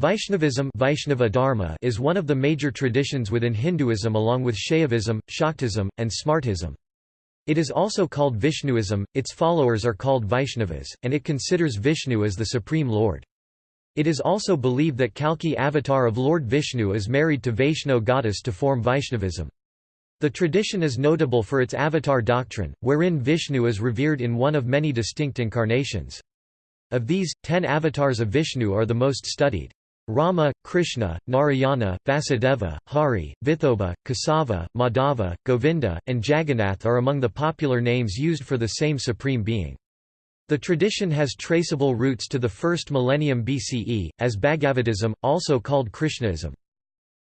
Vaishnavism Vaishnava Dharma is one of the major traditions within Hinduism along with Shaivism, Shaktism, and Smartism. It is also called Vishnuism, its followers are called Vaishnavas, and it considers Vishnu as the Supreme Lord. It is also believed that Kalki avatar of Lord Vishnu is married to Vaishno goddess to form Vaishnavism. The tradition is notable for its avatar doctrine, wherein Vishnu is revered in one of many distinct incarnations. Of these, ten avatars of Vishnu are the most studied. Rama, Krishna, Narayana, Vasudeva, Hari, Vithoba, Kesava, Madhava, Govinda, and Jagannath are among the popular names used for the same supreme being. The tradition has traceable roots to the first millennium BCE, as Bhagavatism, also called Krishnaism.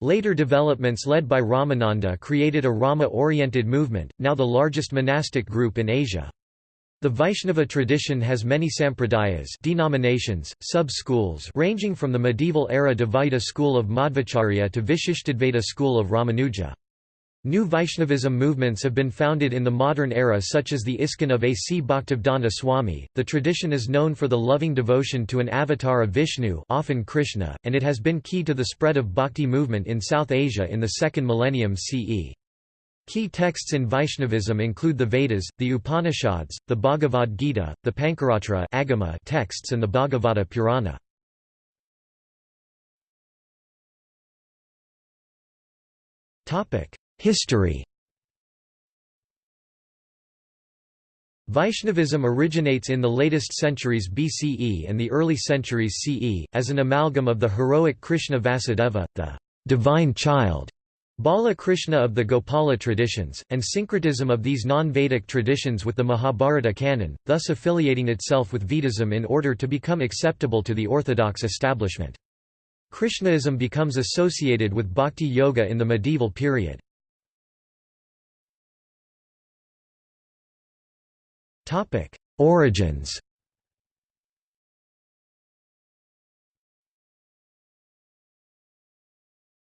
Later developments led by Ramananda created a Rama-oriented movement, now the largest monastic group in Asia. The Vaishnava tradition has many sampradayas denominations, sub-schools ranging from the medieval era Dvaita school of Madhvacharya to Vishishtadvaita school of Ramanuja. New Vaishnavism movements have been founded in the modern era such as the ISKCON of A.C. Bhaktivedanta Swami. The tradition is known for the loving devotion to an avatar of Vishnu often Krishna, and it has been key to the spread of bhakti movement in South Asia in the second millennium CE. Key texts in Vaishnavism include the Vedas, the Upanishads, the Bhagavad Gita, the Pancaratra Agama texts and the Bhagavata Purana. History Vaishnavism originates in the latest centuries BCE and the early centuries CE, as an amalgam of the heroic Krishna Vasudeva, the divine child, Bala Krishna of the Gopala traditions, and syncretism of these non-Vedic traditions with the Mahabharata canon, thus affiliating itself with Vedism in order to become acceptable to the orthodox establishment. Krishnaism becomes associated with bhakti yoga in the medieval period. Origins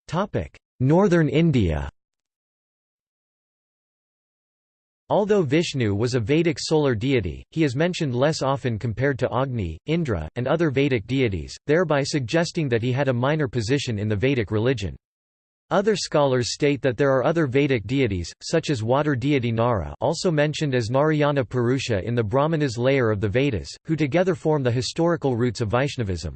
topic Northern India Although Vishnu was a Vedic solar deity, he is mentioned less often compared to Agni, Indra, and other Vedic deities, thereby suggesting that he had a minor position in the Vedic religion. Other scholars state that there are other Vedic deities, such as water deity Nara also mentioned as Narayana Purusha in the Brahmanas layer of the Vedas, who together form the historical roots of Vaishnavism.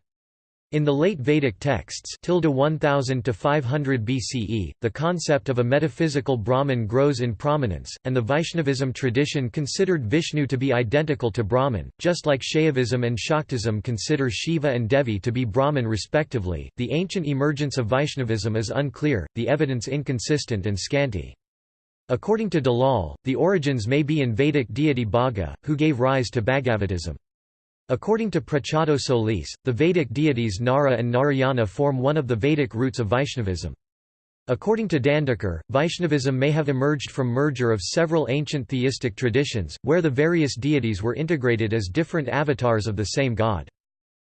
In the late Vedic texts 1000 to 500 BCE, the concept of a metaphysical Brahman grows in prominence, and the Vaishnavism tradition considered Vishnu to be identical to Brahman, just like Shaivism and Shaktism consider Shiva and Devi to be Brahman respectively. The ancient emergence of Vaishnavism is unclear, the evidence inconsistent and scanty. According to Dalal, the origins may be in Vedic deity Bhaga, who gave rise to Bhagavatism. According to Preciado-Solis, the Vedic deities Nara and Narayana form one of the Vedic roots of Vaishnavism. According to Dandekar, Vaishnavism may have emerged from merger of several ancient theistic traditions, where the various deities were integrated as different avatars of the same god.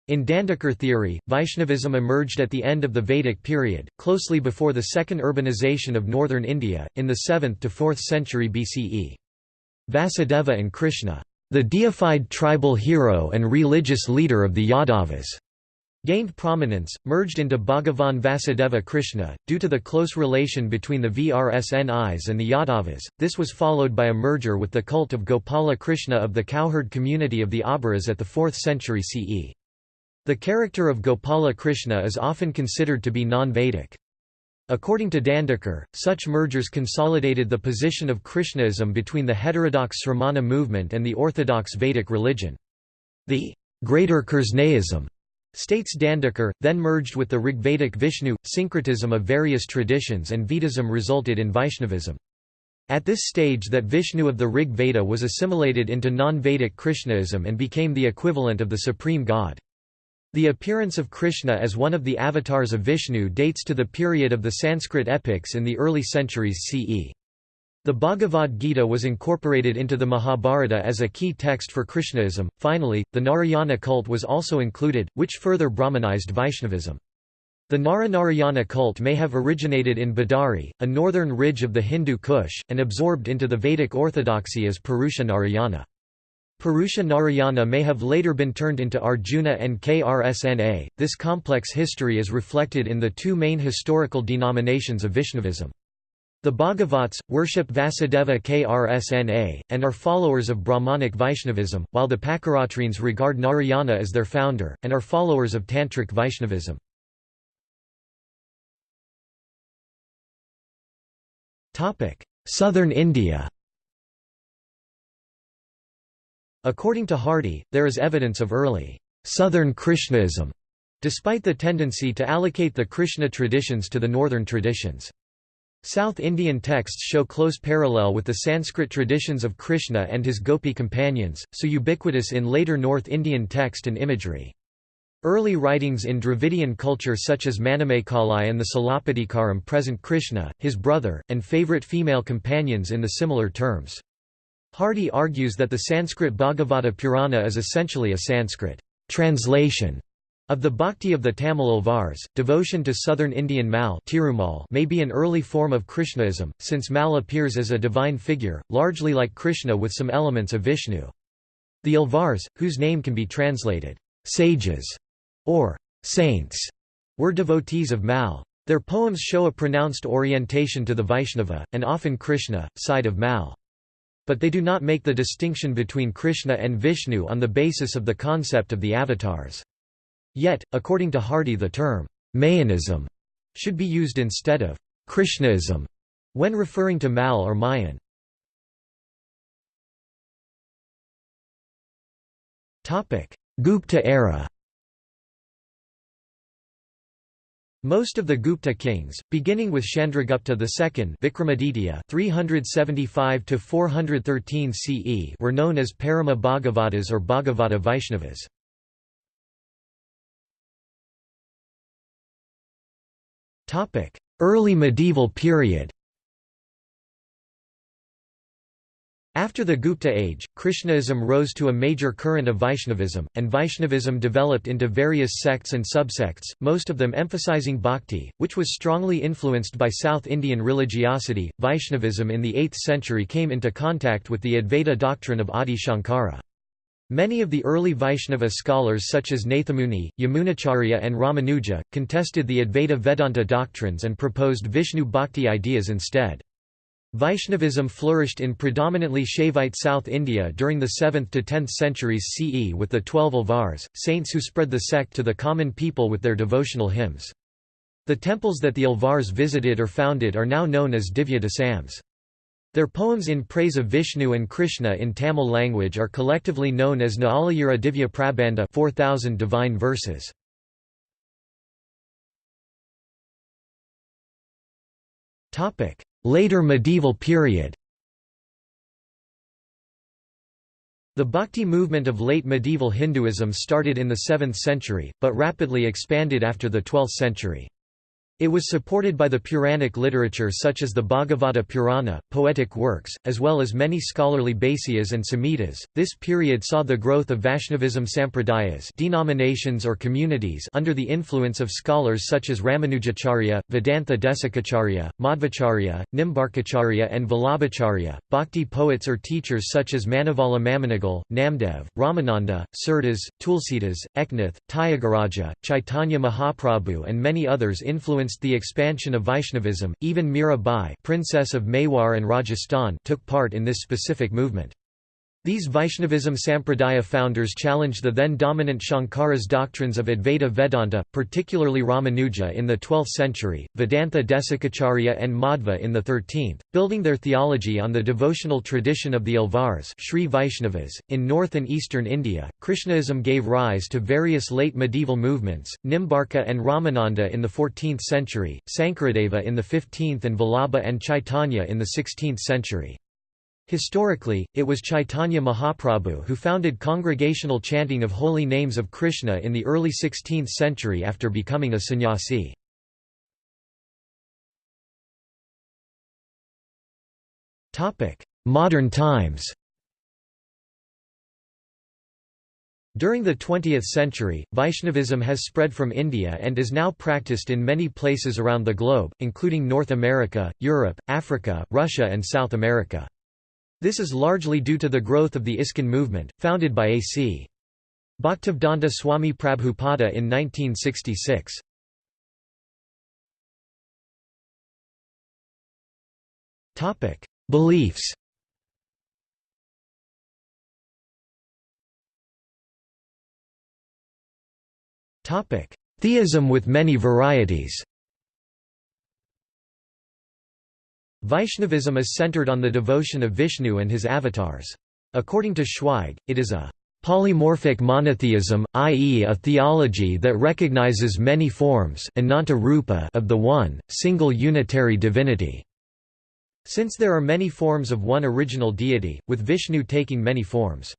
In Dandekar theory, Vaishnavism emerged at the end of the Vedic period, closely before the second urbanization of northern India, in the 7th to 4th century BCE. Vasudeva and Krishna the deified tribal hero and religious leader of the Yadavas, gained prominence, merged into Bhagavan Vasudeva Krishna, due to the close relation between the Vrsnis and the Yadavas. This was followed by a merger with the cult of Gopala Krishna of the cowherd community of the Abhiras at the 4th century CE. The character of Gopala Krishna is often considered to be non-Vedic. According to Dandekar, such mergers consolidated the position of Krishnaism between the heterodox Sramana movement and the orthodox Vedic religion. The greater Krishnaism, states Dandekar, then merged with the Rigvedic Vishnu, syncretism of various traditions and Vedism resulted in Vaishnavism. At this stage that Vishnu of the Rig Veda was assimilated into non-Vedic Krishnaism and became the equivalent of the supreme god. The appearance of Krishna as one of the avatars of Vishnu dates to the period of the Sanskrit epics in the early centuries CE. The Bhagavad Gita was incorporated into the Mahabharata as a key text for Krishnaism. Finally, the Narayana cult was also included, which further Brahmanized Vaishnavism. The Nara-Narayana cult may have originated in Badari, a northern ridge of the Hindu Kush, and absorbed into the Vedic orthodoxy as Purusha Narayana. Purusha Narayana may have later been turned into Arjuna and Krsna. This complex history is reflected in the two main historical denominations of Vaishnavism. The Bhagavats, worship Vasudeva Krsna, and are followers of Brahmanic Vaishnavism, while the Pancaratrins regard Narayana as their founder, and are followers of Tantric Vaishnavism. Southern India According to Hardy, there is evidence of early Southern Krishnaism, despite the tendency to allocate the Krishna traditions to the northern traditions. South Indian texts show close parallel with the Sanskrit traditions of Krishna and his Gopi companions, so ubiquitous in later North Indian text and imagery. Early writings in Dravidian culture such as Manimekalai and the Silappatikaram present Krishna, his brother, and favorite female companions in the similar terms. Hardy argues that the Sanskrit Bhagavata Purana is essentially a Sanskrit translation of the bhakti of the Tamil Alvars, devotion to southern Indian Mal may be an early form of Krishnaism, since Mal appears as a divine figure, largely like Krishna with some elements of Vishnu. The Alvars, whose name can be translated, sages, or saints, were devotees of Mal. Their poems show a pronounced orientation to the Vaishnava, and often Krishna, side of Mal. But they do not make the distinction between Krishna and Vishnu on the basis of the concept of the avatars. Yet, according to Hardy the term, Mayanism should be used instead of Krishnaism when referring to Mal or Mayan. Gupta era Most of the Gupta kings, beginning with Chandragupta II Vikramaditya 375 CE were known as Parama Bhagavatas or Bhagavata Vaishnavas. Early medieval period After the Gupta age, Krishnaism rose to a major current of Vaishnavism, and Vaishnavism developed into various sects and subsects, most of them emphasizing bhakti, which was strongly influenced by South Indian religiosity. Vaishnavism in the 8th century came into contact with the Advaita doctrine of Adi Shankara. Many of the early Vaishnava scholars such as Nathamuni, Yamunacharya and Ramanuja, contested the Advaita Vedanta doctrines and proposed Vishnu Bhakti ideas instead. Vaishnavism flourished in predominantly Shaivite South India during the 7th to 10th centuries CE with the Twelve Alvars, saints who spread the sect to the common people with their devotional hymns. The temples that the Alvars visited or founded are now known as Divya Desams. Their poems in praise of Vishnu and Krishna in Tamil language are collectively known as Naalayira Divya Prabandha 4000 divine verses. Later medieval period The Bhakti movement of late medieval Hinduism started in the 7th century, but rapidly expanded after the 12th century. It was supported by the Puranic literature such as the Bhagavata Purana, poetic works, as well as many scholarly Bhāsyas and Samhitas. This period saw the growth of Vaishnavism sampradayas, denominations or communities under the influence of scholars such as Ramanujacharya, Vedanta Desikacharya, Madhvacharya, Nimbarkacharya and Vallabhacharya. Bhakti poets or teachers such as Manavala Mamunigal, Namdev, Ramananda, Surdas, Tulsidas, Eknath, Tyagaraja, Chaitanya Mahaprabhu and many others influenced influenced the expansion of Vaishnavism. Even Mira Bai, princess of Mewar and Rajasthan, took part in this specific movement. These Vaishnavism Sampradaya founders challenged the then dominant Shankara's doctrines of Advaita Vedanta, particularly Ramanuja in the 12th century, Vedantha Desikacharya and Madhva in the 13th, building their theology on the devotional tradition of the Alvars Sri Vaishnavas. .In north and eastern India, Krishnaism gave rise to various late medieval movements, Nimbarka and Ramananda in the 14th century, Sankaradeva in the 15th and Vallabha and Chaitanya in the 16th century. Historically, it was Chaitanya Mahaprabhu who founded congregational chanting of holy names of Krishna in the early 16th century after becoming a sannyasi. Modern times During the 20th century, Vaishnavism has spread from India and is now practiced in many places around the globe, including North America, Europe, Africa, Russia and South America. This is largely due to the growth of the ISKCON movement, founded by A.C. Bhaktivedanta Swami Prabhupada in 1966. Beliefs Theism with many varieties Vaishnavism is centered on the devotion of Vishnu and his avatars. According to Schweig, it is a polymorphic monotheism, i.e. a theology that recognizes many forms of the one, single unitary divinity. Since there are many forms of one original deity, with Vishnu taking many forms.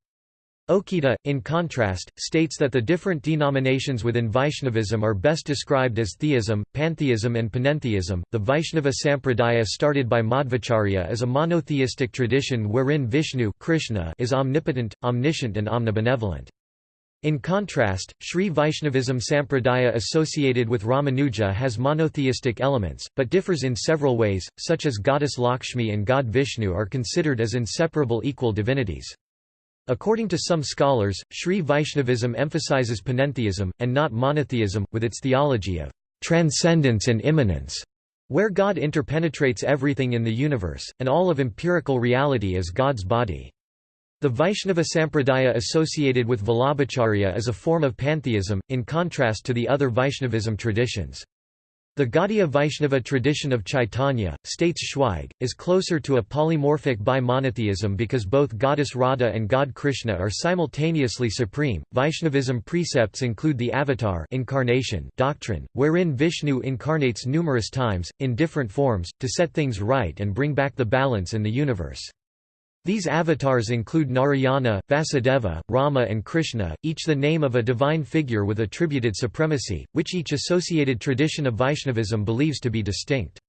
Okita, in contrast, states that the different denominations within Vaishnavism are best described as theism, pantheism, and panentheism. The Vaishnava Sampradaya started by Madhvacharya is a monotheistic tradition wherein Vishnu Krishna is omnipotent, omniscient, and omnibenevolent. In contrast, Sri Vaishnavism Sampradaya associated with Ramanuja has monotheistic elements, but differs in several ways, such as goddess Lakshmi and god Vishnu are considered as inseparable equal divinities. According to some scholars, Sri Vaishnavism emphasizes panentheism, and not monotheism, with its theology of transcendence and immanence, where God interpenetrates everything in the universe, and all of empirical reality is God's body. The Vaishnava Sampradaya associated with Vallabhacharya is a form of pantheism, in contrast to the other Vaishnavism traditions. The Gaudiya Vaishnava tradition of Chaitanya, states Schweig, is closer to a polymorphic bi-monotheism because both goddess Radha and god Krishna are simultaneously supreme. Vaishnavism precepts include the avatar incarnation doctrine, wherein Vishnu incarnates numerous times, in different forms, to set things right and bring back the balance in the universe. These avatars include Narayana, Vasudeva, Rama and Krishna, each the name of a divine figure with attributed supremacy, which each associated tradition of Vaishnavism believes to be distinct.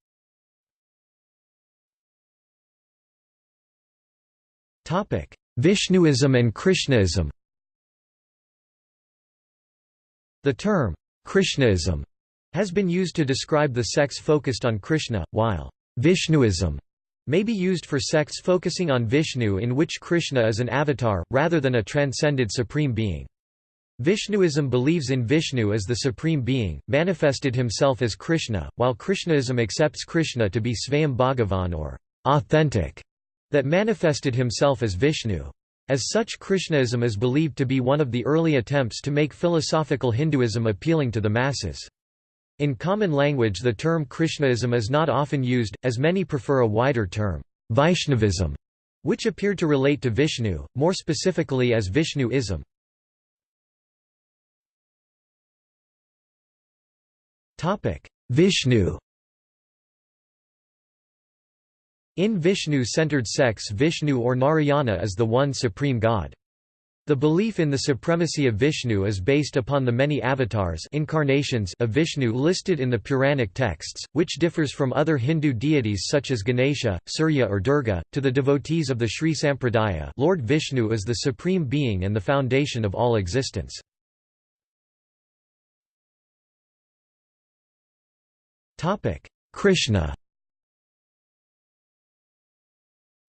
Vishnuism and Krishnaism The term, Krishnaism, has been used to describe the sects focused on Krishna, while Vishnuism may be used for sects focusing on Vishnu in which Krishna is an avatar, rather than a transcended supreme being. Vishnuism believes in Vishnu as the supreme being, manifested himself as Krishna, while Krishnaism accepts Krishna to be Svayam Bhagavan or authentic, that manifested himself as Vishnu. As such Krishnaism is believed to be one of the early attempts to make philosophical Hinduism appealing to the masses. In common language the term Krishnaism is not often used, as many prefer a wider term, Vaishnavism, which appeared to relate to Vishnu, more specifically as Vishnuism. Vishnu In Vishnu-centered sects Vishnu or Narayana is the one supreme god. The belief in the supremacy of Vishnu is based upon the many avatars incarnations of Vishnu listed in the Puranic texts, which differs from other Hindu deities such as Ganesha, Surya or Durga. To the devotees of the Sri Sampradaya Lord Vishnu is the supreme being and the foundation of all existence. Krishna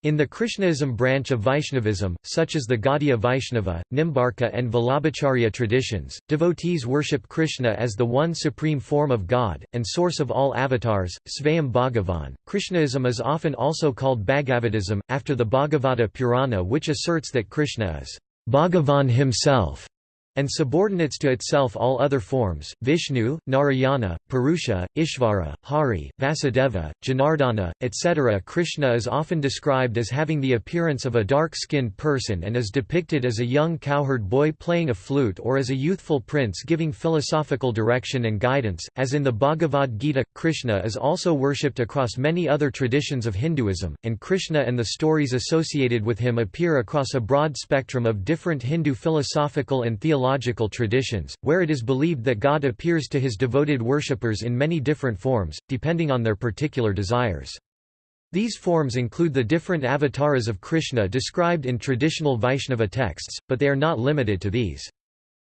In the Krishnaism branch of Vaishnavism, such as the Gaudiya Vaishnava, Nimbarka and Vallabhacharya traditions, devotees worship Krishna as the one supreme form of God, and source of all avatars, Svayam Bhagavan. Krishnaism is often also called Bhagavatism, after the Bhagavata Purana which asserts that Krishna is Bhagavan himself and subordinates to itself all other forms, Vishnu, Narayana, Purusha, Ishvara, Hari, Vasudeva, Janardana, etc. Krishna is often described as having the appearance of a dark-skinned person and is depicted as a young cowherd boy playing a flute or as a youthful prince giving philosophical direction and guidance. As in the Bhagavad Gita, Krishna is also worshipped across many other traditions of Hinduism, and Krishna and the stories associated with him appear across a broad spectrum of different Hindu philosophical and theological mythological traditions, where it is believed that God appears to his devoted worshippers in many different forms, depending on their particular desires. These forms include the different avatars of Krishna described in traditional Vaishnava texts, but they are not limited to these.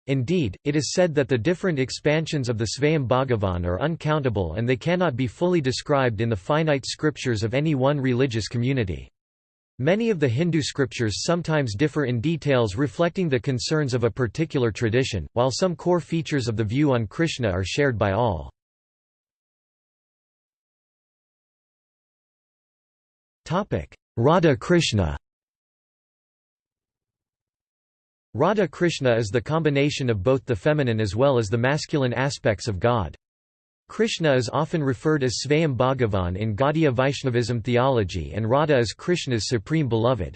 Indeed, it is said that the different expansions of the Svayam Bhagavan are uncountable and they cannot be fully described in the finite scriptures of any one religious community. Many of the Hindu scriptures sometimes differ in details reflecting the concerns of a particular tradition, while some core features of the view on Krishna are shared by all. Radha Krishna Radha Krishna is the combination of both the feminine as well as the masculine aspects of God. Krishna is often referred as Svayam Bhagavan in Gaudiya Vaishnavism theology and Radha is Krishna's supreme beloved.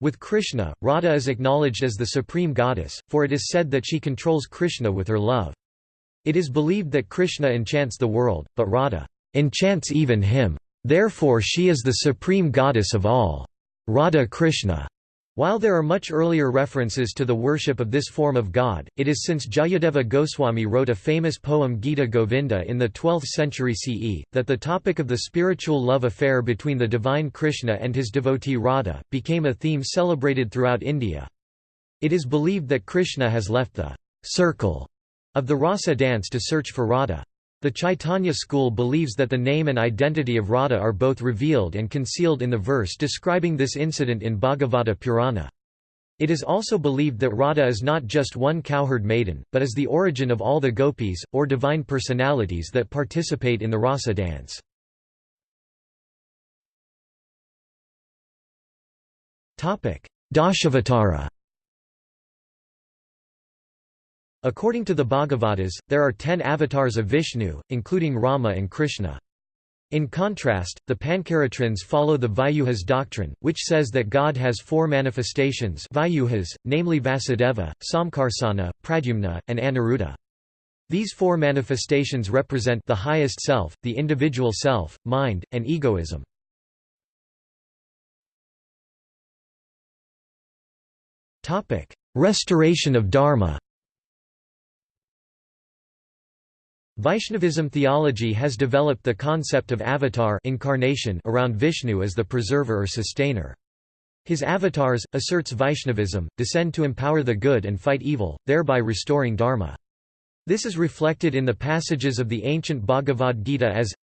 With Krishna, Radha is acknowledged as the supreme goddess, for it is said that she controls Krishna with her love. It is believed that Krishna enchants the world, but Radha enchants even him. Therefore she is the supreme goddess of all. Radha Krishna while there are much earlier references to the worship of this form of god, it is since Jayadeva Goswami wrote a famous poem Gita Govinda in the 12th century CE, that the topic of the spiritual love affair between the divine Krishna and his devotee Radha, became a theme celebrated throughout India. It is believed that Krishna has left the circle of the rasa dance to search for Radha. The Chaitanya school believes that the name and identity of Radha are both revealed and concealed in the verse describing this incident in Bhagavata Purana. It is also believed that Radha is not just one cowherd maiden, but is the origin of all the gopis, or divine personalities that participate in the rasa dance. Dashavatara According to the Bhagavatas, there are ten avatars of Vishnu, including Rama and Krishna. In contrast, the Pancaratrins follow the Vyuhas doctrine, which says that God has four manifestations Vyuhas, namely Vasudeva, Samkarsana, Pradyumna, and Aniruddha. These four manifestations represent the highest self, the individual self, mind, and egoism. Restoration of Dharma Vaishnavism theology has developed the concept of avatar incarnation around Vishnu as the preserver or sustainer. His avatars, asserts Vaishnavism, descend to empower the good and fight evil, thereby restoring dharma. This is reflected in the passages of the ancient Bhagavad Gita as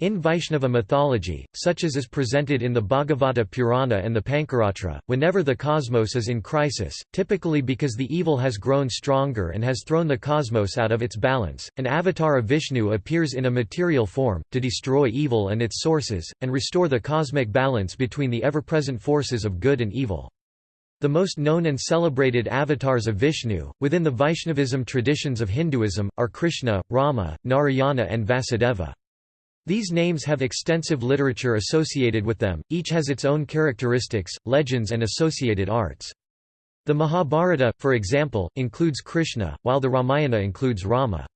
in Vaishnava mythology, such as is presented in the Bhagavata Purana and the Pancaratra, whenever the cosmos is in crisis, typically because the evil has grown stronger and has thrown the cosmos out of its balance, an avatar of Vishnu appears in a material form, to destroy evil and its sources, and restore the cosmic balance between the ever-present forces of good and evil. The most known and celebrated avatars of Vishnu, within the Vaishnavism traditions of Hinduism, are Krishna, Rama, Narayana and Vasudeva. These names have extensive literature associated with them, each has its own characteristics, legends and associated arts. The Mahabharata, for example, includes Krishna, while the Ramayana includes Rama.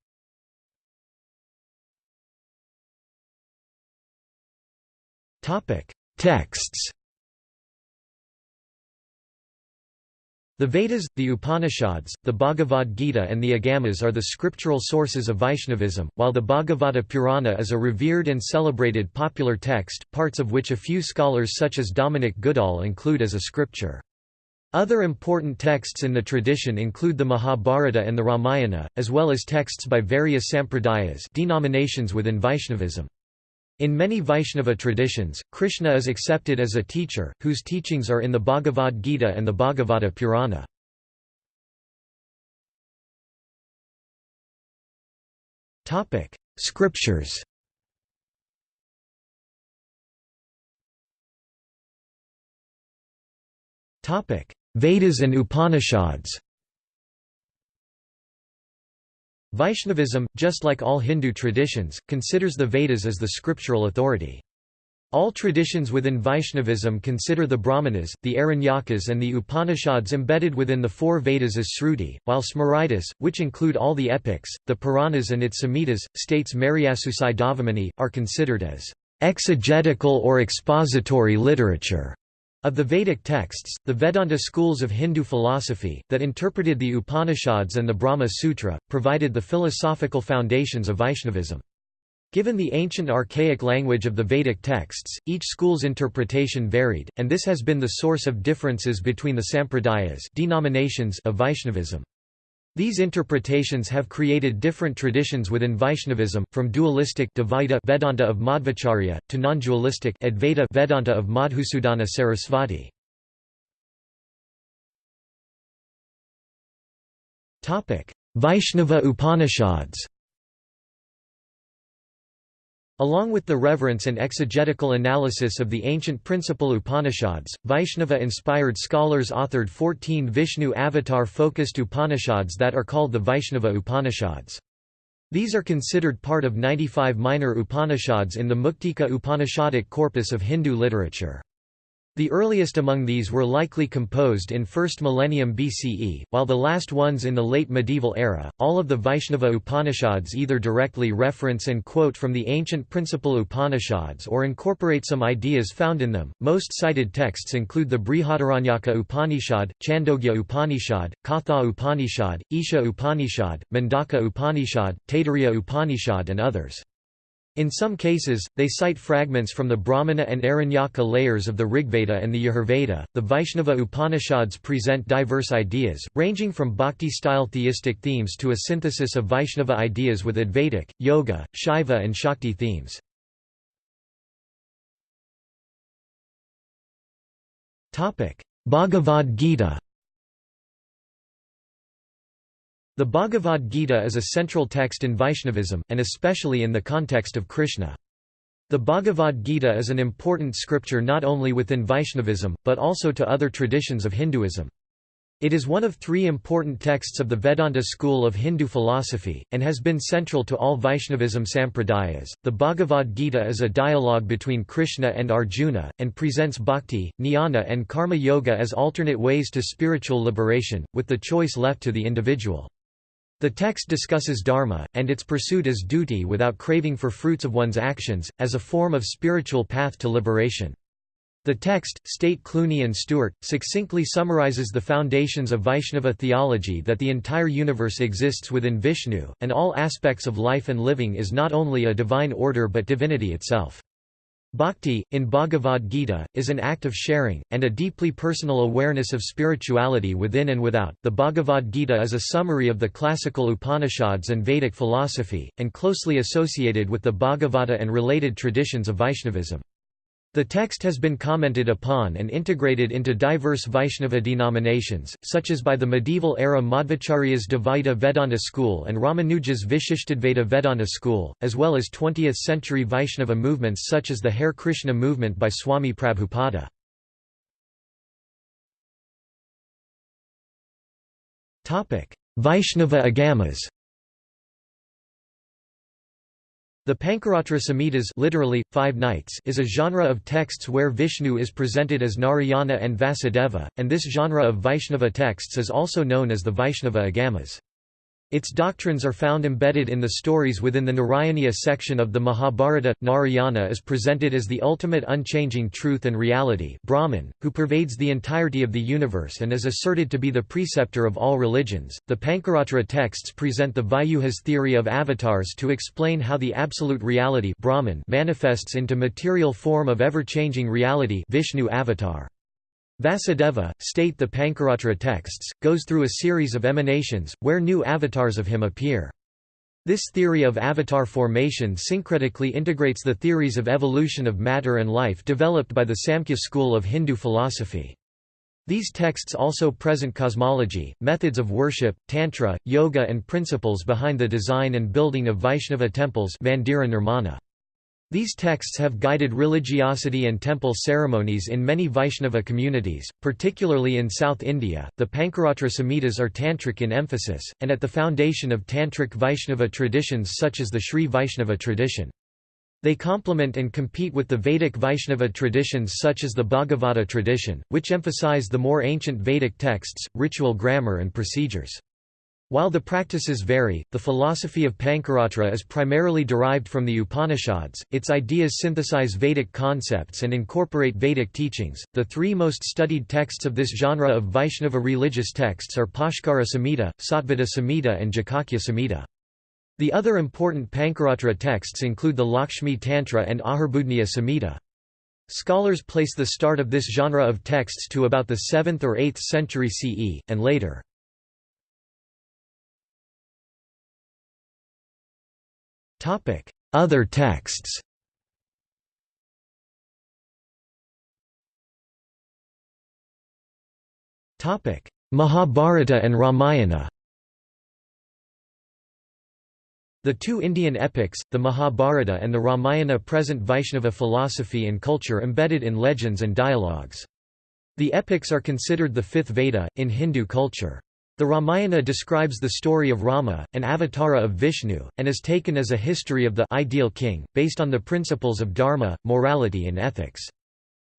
Texts The Vedas, the Upanishads, the Bhagavad Gita and the Agamas are the scriptural sources of Vaishnavism, while the Bhagavata Purana is a revered and celebrated popular text, parts of which a few scholars such as Dominic Goodall include as a scripture. Other important texts in the tradition include the Mahabharata and the Ramayana, as well as texts by various sampradayas denominations within Vaishnavism. In many Vaishnava traditions, Krishna is accepted as a teacher, whose teachings are in the Bhagavad Gita and the Bhagavata Purana. Scriptures Vedas and Upanishads Vaishnavism, just like all Hindu traditions, considers the Vedas as the scriptural authority. All traditions within Vaishnavism consider the Brahmanas, the Aranyakas and the Upanishads embedded within the four Vedas as Sruti, while Smritis, which include all the epics, the Puranas and its Samhitas, states Mariasusai Dhavamony, are considered as exegetical or expository literature. Of the Vedic texts, the Vedanta schools of Hindu philosophy, that interpreted the Upanishads and the Brahma Sutra, provided the philosophical foundations of Vaishnavism. Given the ancient archaic language of the Vedic texts, each school's interpretation varied, and this has been the source of differences between the sampradayas denominations of Vaishnavism. These interpretations have created different traditions within Vaishnavism, from dualistic Dvaita Vedanta of Madhvacharya, to non-dualistic Advaita Vedanta of Madhusudana Sarasvati. Vaishnava Upanishads Along with the reverence and exegetical analysis of the ancient principal Upanishads, Vaishnava-inspired scholars authored 14 Vishnu avatar-focused Upanishads that are called the Vaishnava Upanishads. These are considered part of 95 minor Upanishads in the Muktika Upanishadic corpus of Hindu literature. The earliest among these were likely composed in 1st millennium BCE, while the last ones in the late medieval era. All of the Vaishnava Upanishads either directly reference and quote from the ancient principal Upanishads or incorporate some ideas found in them. Most cited texts include the Brihadaranyaka Upanishad, Chandogya Upanishad, Katha Upanishad, Isha Upanishad, Mundaka Upanishad, Taittiriya Upanishad, and others. In some cases, they cite fragments from the Brahmana and Aranyaka layers of the Rigveda and the Yajurveda. The Vaishnava Upanishads present diverse ideas, ranging from bhakti style theistic themes to a synthesis of Vaishnava ideas with Advaitic, Yoga, Shaiva, and Shakti themes. Bhagavad Gita The Bhagavad Gita is a central text in Vaishnavism, and especially in the context of Krishna. The Bhagavad Gita is an important scripture not only within Vaishnavism, but also to other traditions of Hinduism. It is one of three important texts of the Vedanta school of Hindu philosophy, and has been central to all Vaishnavism sampradayas. The Bhagavad Gita is a dialogue between Krishna and Arjuna, and presents bhakti, jnana, and karma yoga as alternate ways to spiritual liberation, with the choice left to the individual. The text discusses dharma, and its pursuit as duty without craving for fruits of one's actions, as a form of spiritual path to liberation. The text, state Clooney and Stewart, succinctly summarizes the foundations of Vaishnava theology that the entire universe exists within Vishnu, and all aspects of life and living is not only a divine order but divinity itself. Bhakti, in Bhagavad Gita, is an act of sharing, and a deeply personal awareness of spirituality within and without. The Bhagavad Gita is a summary of the classical Upanishads and Vedic philosophy, and closely associated with the Bhagavata and related traditions of Vaishnavism. The text has been commented upon and integrated into diverse Vaishnava denominations, such as by the medieval-era Madhvacharya's Dvaita Vedanta school and Ramanuja's Vishishtadvaita Vedanta school, as well as 20th-century Vaishnava movements such as the Hare Krishna movement by Swami Prabhupada. Vaishnava agamas The Pancaratra Samhitas literally, five nights is a genre of texts where Vishnu is presented as Narayana and Vasudeva, and this genre of Vaishnava texts is also known as the Vaishnava Agamas. Its doctrines are found embedded in the stories within the Narayaniya section of the Mahabharata. Narayana is presented as the ultimate unchanging truth and reality Brahman, who pervades the entirety of the universe and is asserted to be the preceptor of all religions. The Pancaratra texts present the Vyuhas theory of avatars to explain how the absolute reality Brahman manifests into material form of ever-changing reality Vishnu avatar. Vasudeva, state the Pancaratra texts, goes through a series of emanations, where new avatars of him appear. This theory of avatar formation syncretically integrates the theories of evolution of matter and life developed by the Samkhya school of Hindu philosophy. These texts also present cosmology, methods of worship, tantra, yoga and principles behind the design and building of Vaishnava temples Mandira Nirmana. These texts have guided religiosity and temple ceremonies in many Vaishnava communities, particularly in South India. The Pancaratra Samhitas are tantric in emphasis, and at the foundation of tantric Vaishnava traditions such as the Sri Vaishnava tradition. They complement and compete with the Vedic Vaishnava traditions such as the Bhagavata tradition, which emphasize the more ancient Vedic texts, ritual grammar and procedures. While the practices vary, the philosophy of Pancaratra is primarily derived from the Upanishads, its ideas synthesize Vedic concepts and incorporate Vedic teachings. The three most studied texts of this genre of Vaishnava religious texts are Bhaskara Samhita, Sattvata Samhita, and Jayakhya Samhita. The other important Pancaratra texts include the Lakshmi Tantra and Ahirbudhnya Samhita. Scholars place the start of this genre of texts to about the 7th or 8th century CE, and later. Other texts Mahabharata and Ramayana The two Indian epics, the Mahabharata and the Ramayana present Vaishnava philosophy and culture embedded in legends and dialogues. The epics are considered the fifth Veda, in Hindu culture. The Ramayana describes the story of Rama, an avatara of Vishnu, and is taken as a history of the ideal king, based on the principles of dharma, morality and ethics.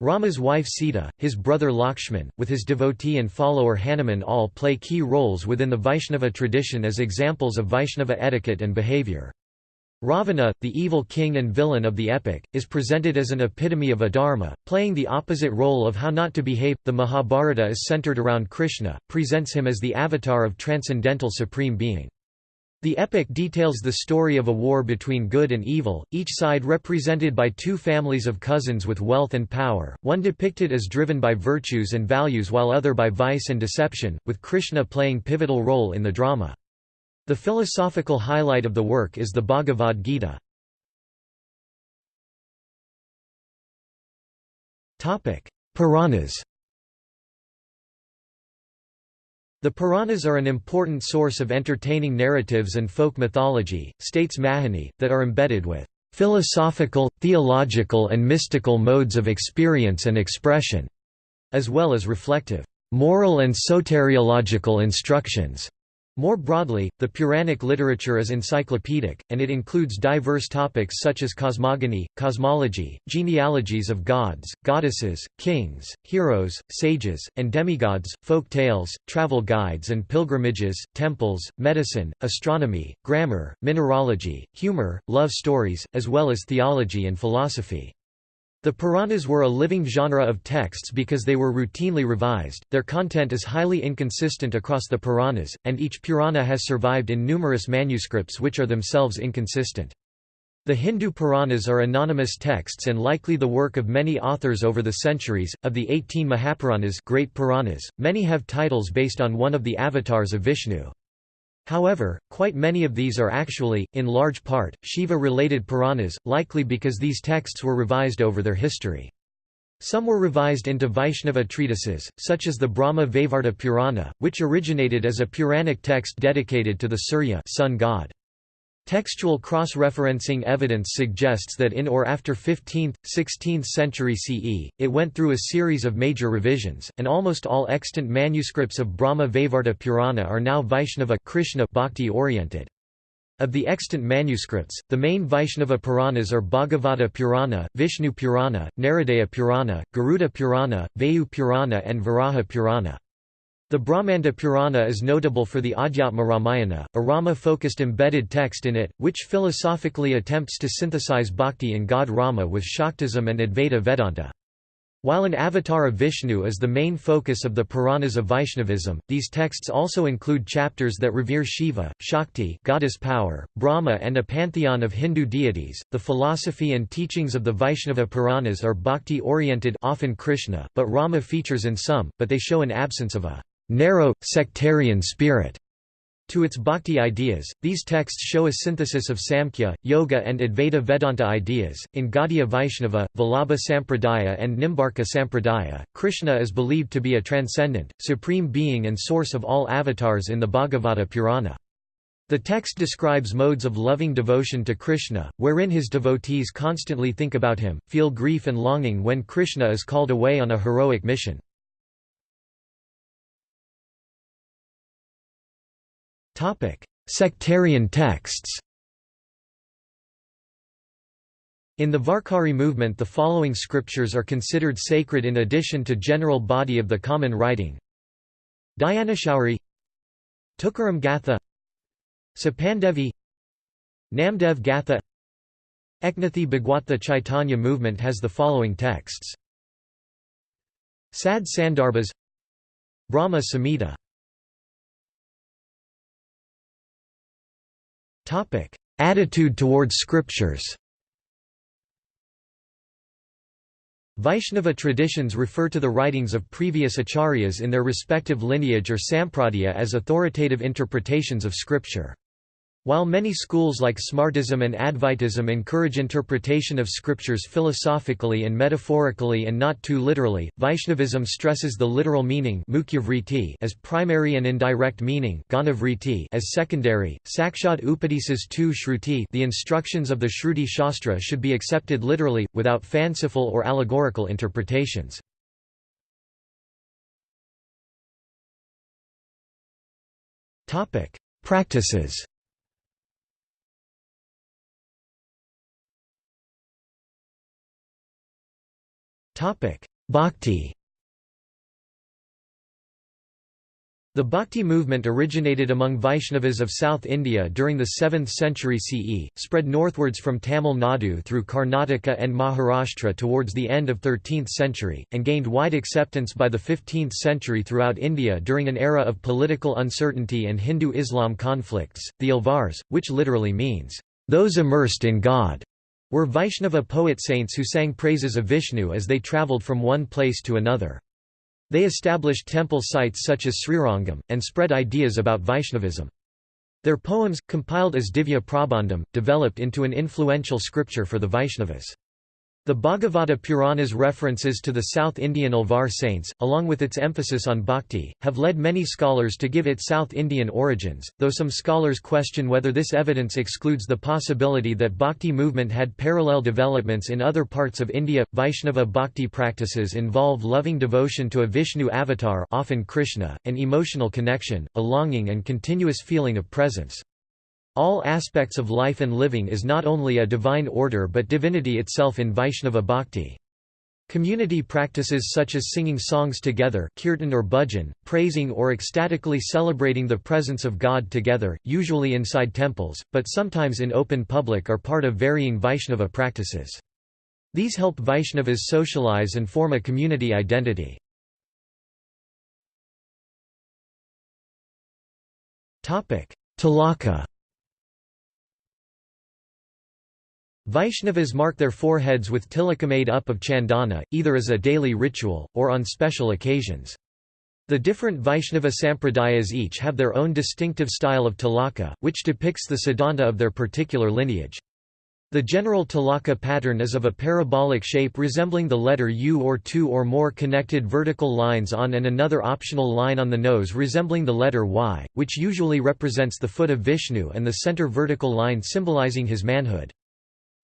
Rama's wife Sita, his brother Lakshman, with his devotee and follower Hanuman all play key roles within the Vaishnava tradition as examples of Vaishnava etiquette and behavior. Ravana, the evil king and villain of the epic, is presented as an epitome of adharma, playing the opposite role of how not to behave. The Mahabharata is centered around Krishna, presents him as the avatar of transcendental supreme being. The epic details the story of a war between good and evil, each side represented by two families of cousins with wealth and power, one depicted as driven by virtues and values while other by vice and deception, with Krishna playing pivotal role in the drama. The philosophical highlight of the work is the Bhagavad Gita. Puranas The Puranas are an important source of entertaining narratives and folk mythology, states Mahani, that are embedded with philosophical, theological and mystical modes of experience and expression, as well as reflective, moral and soteriological instructions. More broadly, the Puranic literature is encyclopedic, and it includes diverse topics such as cosmogony, cosmology, genealogies of gods, goddesses, kings, heroes, sages, and demigods, folk tales, travel guides and pilgrimages, temples, medicine, astronomy, grammar, mineralogy, humor, love stories, as well as theology and philosophy. The Puranas were a living genre of texts because they were routinely revised, their content is highly inconsistent across the Puranas, and each Purana has survived in numerous manuscripts which are themselves inconsistent. The Hindu Puranas are anonymous texts and likely the work of many authors over the centuries. Of the 18 Mahapuranas, great Puranas, many have titles based on one of the avatars of Vishnu. However, quite many of these are actually, in large part, Shiva-related Puranas, likely because these texts were revised over their history. Some were revised into Vaishnava treatises, such as the Brahma Vaivarta Purana, which originated as a Puranic text dedicated to the Surya sun god. Textual cross-referencing evidence suggests that in or after 15th, 16th century CE, it went through a series of major revisions, and almost all extant manuscripts of Brahma Vaivarta Purana are now Vaishnava Krishna bhakti-oriented. Of the extant manuscripts, the main Vaishnava Puranas are Bhagavata Purana, Vishnu Purana, Naradaya Purana, Garuda Purana, Vayu Purana and Varaha Purana. The Brahmanda Purana is notable for the Adhyatma Ramayana, a Rama-focused embedded text in it, which philosophically attempts to synthesize bhakti in God Rama with Shaktism and Advaita Vedanta. While an avatar of Vishnu is the main focus of the Puranas of Vaishnavism, these texts also include chapters that revere Shiva, Shakti, goddess power, Brahma, and a pantheon of Hindu deities. The philosophy and teachings of the Vaishnava Puranas are bhakti-oriented, often Krishna, but Rama features in some, but they show an absence of a narrow, sectarian spirit to its bhakti ideas. These texts show a synthesis of Samkhya, Yoga, and Advaita Vedanta ideas. In Gaudiya Vaishnava, Vallabha Sampradaya, and Nimbarka Sampradaya, Krishna is believed to be a transcendent, supreme being and source of all avatars in the Bhagavata Purana. The text describes modes of loving devotion to Krishna, wherein his devotees constantly think about him, feel grief and longing when Krishna is called away on a heroic mission. Sectarian texts In the Varkari movement the following scriptures are considered sacred in addition to general body of the common writing. Dnyaneshwari Tukaram Gatha Sapandevi Namdev Gatha Eknathi Bhagwat The Chaitanya movement has the following texts. Sad Sandarbhas Brahma Samhita Attitude towards scriptures Vaishnava traditions refer to the writings of previous acharyas in their respective lineage or sampradaya as authoritative interpretations of scripture. While many schools like Smartism and Advaitism encourage interpretation of scriptures philosophically and metaphorically and not too literally, Vaishnavism stresses the literal meaning as primary and indirect meaning as secondary. Sakshat Upadesas tu Shruti the instructions of the Shruti Shastra should be accepted literally, without fanciful or allegorical interpretations. Practices Bhakti The Bhakti movement originated among Vaishnavas of South India during the 7th century CE, spread northwards from Tamil Nadu through Karnataka and Maharashtra towards the end of 13th century, and gained wide acceptance by the 15th century throughout India during an era of political uncertainty and Hindu-Islam conflicts. The Alvars, which literally means, those immersed in God, were Vaishnava poet saints who sang praises of Vishnu as they travelled from one place to another. They established temple sites such as Srirangam, and spread ideas about Vaishnavism. Their poems, compiled as Divya Prabandham, developed into an influential scripture for the Vaishnavas. The Bhagavata Purana's references to the South Indian Alvar saints, along with its emphasis on bhakti, have led many scholars to give it South Indian origins, though some scholars question whether this evidence excludes the possibility that bhakti movement had parallel developments in other parts of India. Vaishnava bhakti practices involve loving devotion to a Vishnu avatar, often Krishna, an emotional connection, a longing and continuous feeling of presence. All aspects of life and living is not only a divine order but divinity itself in Vaishnava bhakti. Community practices such as singing songs together kirtan or bhajan, praising or ecstatically celebrating the presence of God together, usually inside temples, but sometimes in open public are part of varying Vaishnava practices. These help Vaishnavas socialize and form a community identity. Tilaka Vaishnavas mark their foreheads with tilaka made up of chandana, either as a daily ritual, or on special occasions. The different Vaishnava sampradayas each have their own distinctive style of tilaka, which depicts the siddhanta of their particular lineage. The general tilaka pattern is of a parabolic shape resembling the letter U or two or more connected vertical lines on and another optional line on the nose resembling the letter Y, which usually represents the foot of Vishnu and the center vertical line symbolizing his manhood.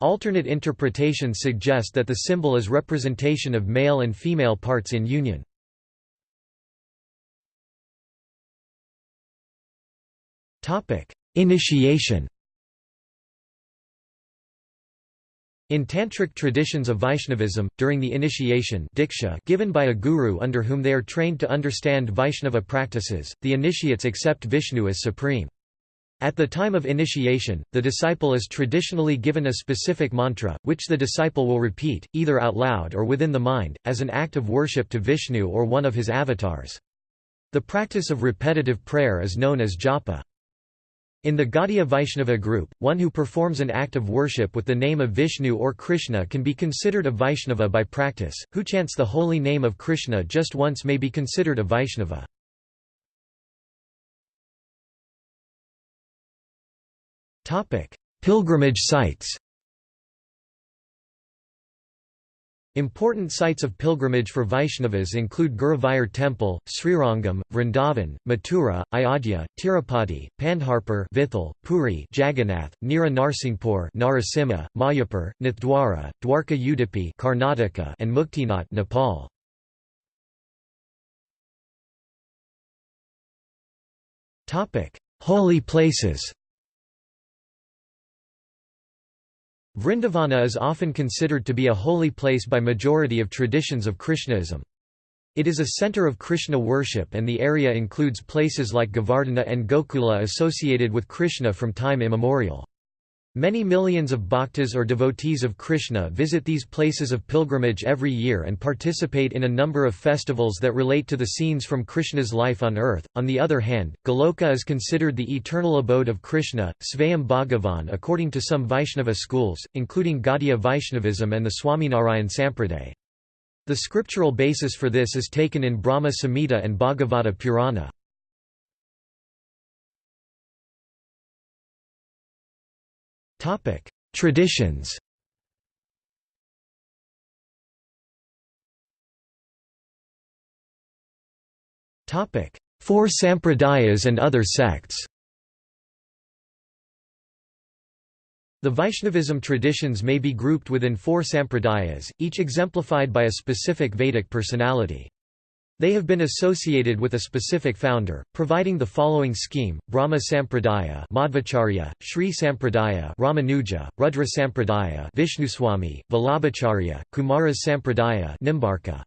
Alternate interpretations suggest that the symbol is representation of male and female parts in union. Initiation In tantric traditions of Vaishnavism, during the initiation diksha given by a guru under whom they are trained to understand Vaishnava practices, the initiates accept Vishnu as supreme. At the time of initiation, the disciple is traditionally given a specific mantra, which the disciple will repeat, either out loud or within the mind, as an act of worship to Vishnu or one of his avatars. The practice of repetitive prayer is known as japa. In the Gaudiya Vaishnava group, one who performs an act of worship with the name of Vishnu or Krishna can be considered a Vaishnava by practice, who chants the holy name of Krishna just once may be considered a Vaishnava. Topic: Pilgrimage sites. Important sites of pilgrimage for Vaishnavas include Guruvayur Temple, Srirangam, Vrindavan, Mathura, Ayodhya, Tirupati, Pandharpur Vithal, Puri Jagannath, Nira Narsinghpur Narasimha, Mayapur, Nathdwara, Dwarka Udupi Karnataka and Muktinath Nepal. Holy places Vrindavana is often considered to be a holy place by majority of traditions of Krishnaism. It is a center of Krishna worship and the area includes places like Govardhana and Gokula associated with Krishna from time immemorial. Many millions of bhaktas or devotees of Krishna visit these places of pilgrimage every year and participate in a number of festivals that relate to the scenes from Krishna's life on earth. On the other hand, Goloka is considered the eternal abode of Krishna, Svayam Bhagavan according to some Vaishnava schools, including Gaudiya Vaishnavism and the Swaminarayan Sampraday. The scriptural basis for this is taken in Brahma Samhita and Bhagavata Purana. Traditions. Four Sampradayas and other sects. The Vaishnavism traditions may be grouped within four sampradayas, each exemplified by a specific Vedic personality. They have been associated with a specific founder, providing the following scheme: Brahma Sampradaya, Madhvacharya, Sri Sampradaya, Ramanuja, Rudra Sampradaya, Vishnuswami, Vallabhacharya, Kumaras Sampradaya, Nimbarka.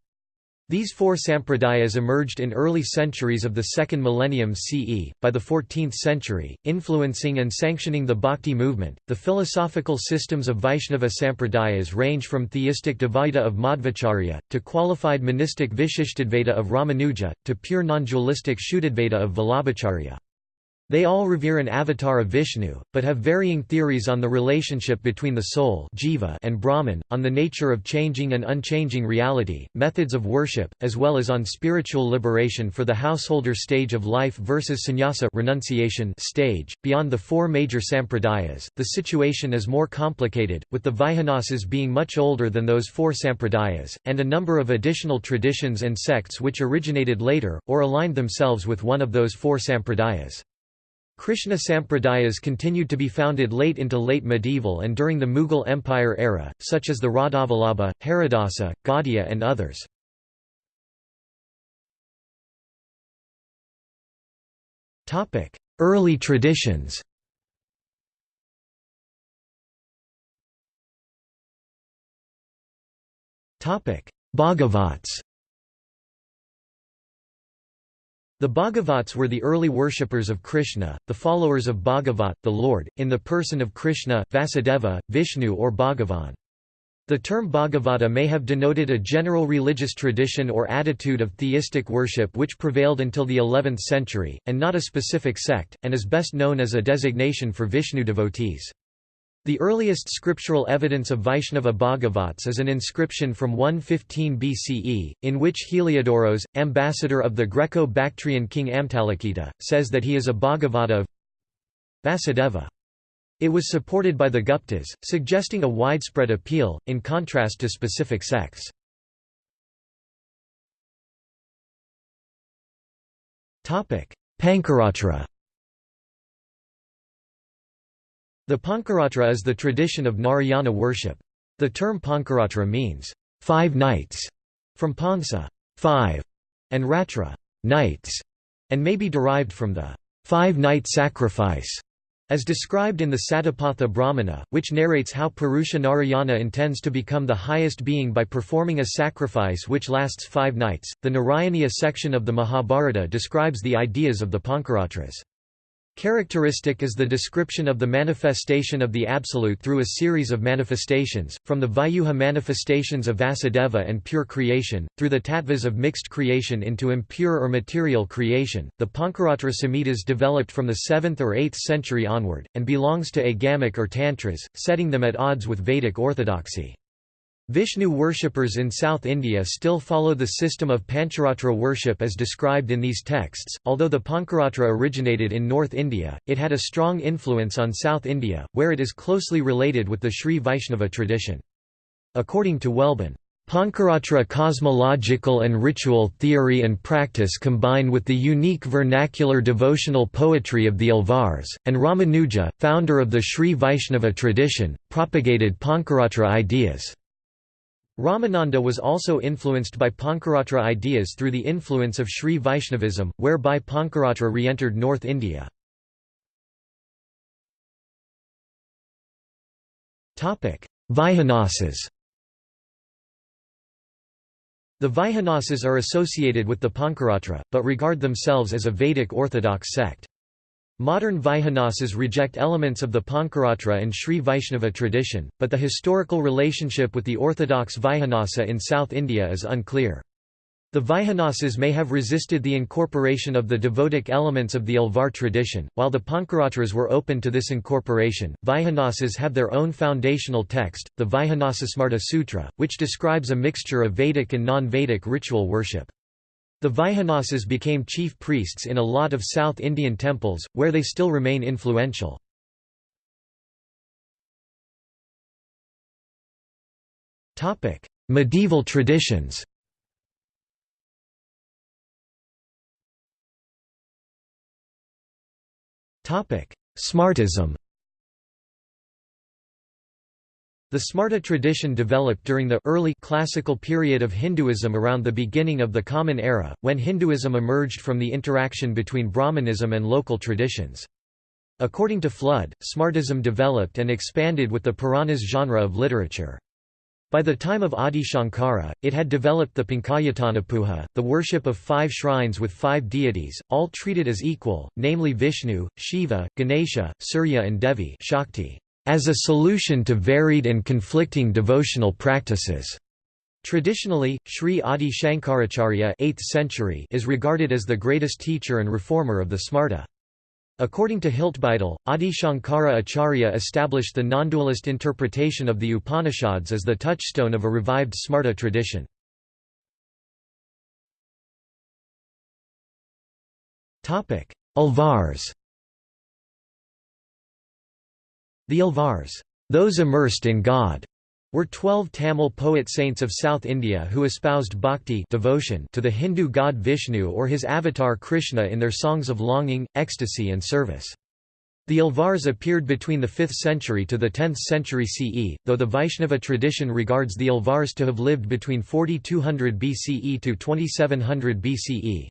These four sampradayas emerged in early centuries of the second millennium CE. By the 14th century, influencing and sanctioning the Bhakti movement, the philosophical systems of Vaishnava sampradayas range from theistic Dvaita of Madhvacharya, to qualified monistic Vishishtadvaita of Ramanuja, to pure non-dualistic Shuddhadvaita of Vallabhacharya. They all revere an avatar of Vishnu, but have varying theories on the relationship between the soul jiva and Brahman, on the nature of changing and unchanging reality, methods of worship, as well as on spiritual liberation for the householder stage of life versus sannyasa renunciation stage. Beyond the four major sampradayas, the situation is more complicated, with the Vaikhanasas being much older than those four sampradayas, and a number of additional traditions and sects which originated later, or aligned themselves with one of those four sampradayas. Krishna Sampradayas continued to be founded late into late medieval and during the Mughal Empire era, such as the Radhavallabha, Haridasa, Gaudiya and others. Early traditions Bhagavats The Bhagavats were the early worshippers of Krishna, the followers of Bhagavat, the Lord, in the person of Krishna, Vasudeva, Vishnu or Bhagavan. The term Bhagavata may have denoted a general religious tradition or attitude of theistic worship which prevailed until the 11th century, and not a specific sect, and is best known as a designation for Vishnu devotees. The earliest scriptural evidence of Vaishnava Bhagavats is an inscription from 115 BCE, in which Heliodoros, ambassador of the Greco-Bactrian king Antialkidas, says that he is a Bhagavata of Vasudeva. It was supported by the Guptas, suggesting a widespread appeal, in contrast to specific sects. Pancaratra The Pancaratra is the tradition of Narayana worship. The term Pancaratra means, five nights, from Pansa five, and Ratra nights, and may be derived from the five-night sacrifice, as described in the Satapatha Brahmana, which narrates how Purusha Narayana intends to become the highest being by performing a sacrifice which lasts five nights. The Narayaniya section of the Mahabharata describes the ideas of the Pancaratras. Characteristic is the description of the manifestation of the Absolute through a series of manifestations, from the Vyuha manifestations of Vasudeva and pure creation, through the tattvas of mixed creation into impure or material creation. The Pancaratra Samhitas developed from the 7th or 8th century onward, and belongs to Agamic or Tantras, setting them at odds with Vedic orthodoxy. Vishnu worshippers in South India still follow the system of Pancharatra worship as described in these texts. Although the Pancaratra originated in North India, it had a strong influence on South India, where it is closely related with the Sri Vaishnava tradition. According to Welbon, Pancaratra cosmological and ritual theory and practice combine with the unique vernacular devotional poetry of the Alvars, and Ramanuja, founder of the Sri Vaishnava tradition, propagated Pancaratra ideas. Ramananda was also influenced by Pancaratra ideas through the influence of Sri Vaishnavism, whereby Pancaratra re-entered North India. Vaikhanasas The Vaikhanasas are associated with the Pancaratra, but regard themselves as a Vedic orthodox sect. Modern Vaikhanasas reject elements of the Pancaratra and Sri Vaishnava tradition, but the historical relationship with the orthodox Vaikhanasa in South India is unclear. The Vaikhanasas may have resisted the incorporation of the devotic elements of the Alvar tradition, while the Pancaratras were open to this incorporation. Vaikhanasas have their own foundational text, the Vaikhanasasmarta Sutra, which describes a mixture of Vedic and non-Vedic ritual worship. The Vaikhanasas became chief priests in a lot of South Indian temples, where they still remain influential. Medieval traditions Smartism the Smarta tradition developed during the early classical period of Hinduism around the beginning of the Common Era, when Hinduism emerged from the interaction between Brahmanism and local traditions. According to Flood, Smartism developed and expanded with the Puranas genre of literature. By the time of Adi Shankara, it had developed the Panchayatana the worship of five shrines with five deities, all treated as equal, namely Vishnu, Shiva, Ganesha, Surya and Devi Shakti as a solution to varied and conflicting devotional practices. Traditionally, Sri Adi Shankaracharya 8th century is regarded as the greatest teacher and reformer of the Smarta. According to Hiltbeitel, Adi Shankara Acharya established the non-dualist interpretation of the Upanishads as the touchstone of a revived Smarta tradition. Alvars The Alvars, those immersed in God, were twelve Tamil poet saints of South India who espoused bhakti devotion to the Hindu god Vishnu or his avatar Krishna in their songs of longing, ecstasy and service. The Alvars appeared between the 5th century to the 10th century CE, though the Vaishnava tradition regards the Alvars to have lived between 4200 BCE to 2700 BCE.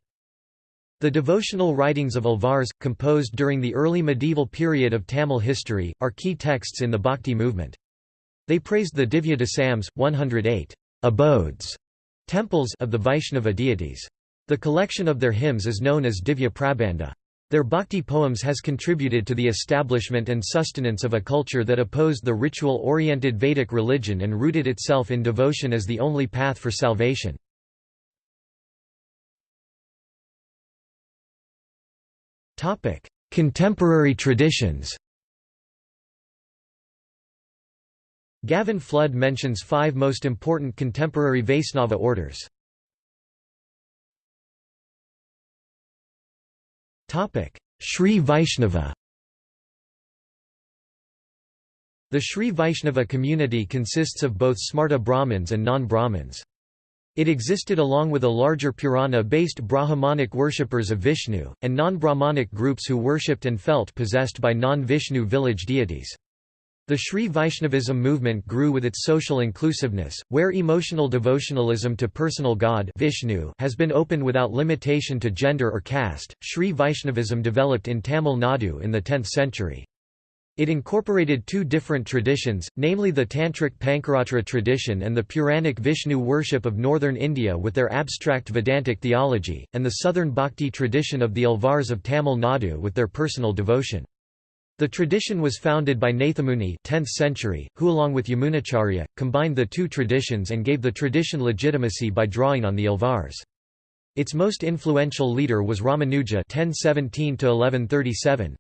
The devotional writings of Alvars, composed during the early medieval period of Tamil history, are key texts in the Bhakti movement. They praised the Divya Desams, 108 abodes, temples of the Vaishnava deities. The collection of their hymns is known as Divya Prabandha. Their bhakti poems has contributed to the establishment and sustenance of a culture that opposed the ritual-oriented Vedic religion and rooted itself in devotion as the only path for salvation. Topic: Contemporary traditions. Gavin Flood mentions five most important contemporary Vaisnava orders. Topic: Sri Vaishnava. The Sri Vaishnava community consists of both Smarta Brahmins and non-Brahmins. It existed along with a larger Purana-based Brahmanic worshippers of Vishnu, and non-Brahmanic groups who worshipped and felt possessed by non-Vishnu village deities. The Sri Vaishnavism movement grew with its social inclusiveness, where emotional devotionalism to personal god Vishnu has been open without limitation to gender or caste. Sri Vaishnavism developed in Tamil Nadu in the 10th century. It incorporated two different traditions, namely the Tantric Pancaratra tradition and the Puranic Vishnu worship of northern India with their abstract Vedantic theology, and the southern Bhakti tradition of the Alvars of Tamil Nadu with their personal devotion. The tradition was founded by Nathamuni 10th century, who along with Yamunacharya, combined the two traditions and gave the tradition legitimacy by drawing on the Alvars. Its most influential leader was Ramanuja 1017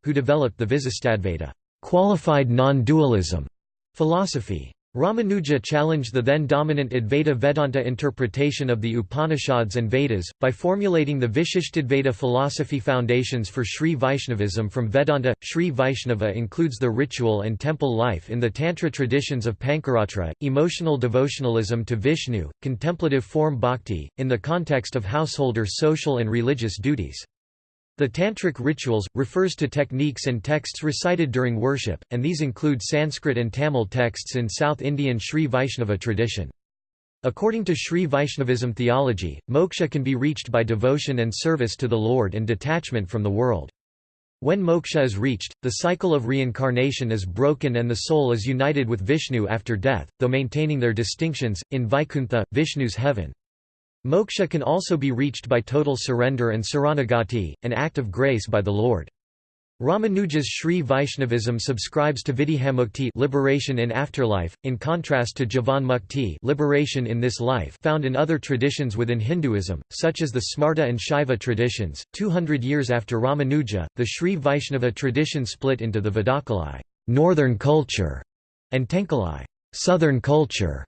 who developed the Visistadvaita qualified non-dualism philosophy. Ramanuja challenged the then dominant Advaita Vedanta interpretation of the Upanishads and Vedas, by formulating the Vishishtadvaita philosophy foundations for Sri Vaishnavism from Vedanta. Sri Vaishnava includes the ritual and temple life in the Tantra traditions of Pancaratra, emotional devotionalism to Vishnu, contemplative form bhakti, in the context of householder social and religious duties. The Tantric rituals, refers to techniques and texts recited during worship, and these include Sanskrit and Tamil texts in South Indian Sri Vaishnava tradition. According to Sri Vaishnavism theology, moksha can be reached by devotion and service to the Lord and detachment from the world. When moksha is reached, the cycle of reincarnation is broken and the soul is united with Vishnu after death, though maintaining their distinctions, in Vaikuntha, Vishnu's heaven. Moksha can also be reached by total surrender and saranagati, an act of grace by the Lord. Ramanuja's Sri Vaishnavism subscribes to Videhamukti liberation in afterlife, in contrast to Jivan Mukti liberation in this life found in other traditions within Hinduism, such as the Smarta and Shaiva traditions. 200 years after Ramanuja, the Sri Vaishnava tradition split into the Vadakalai northern culture", and Tenkalai southern culture".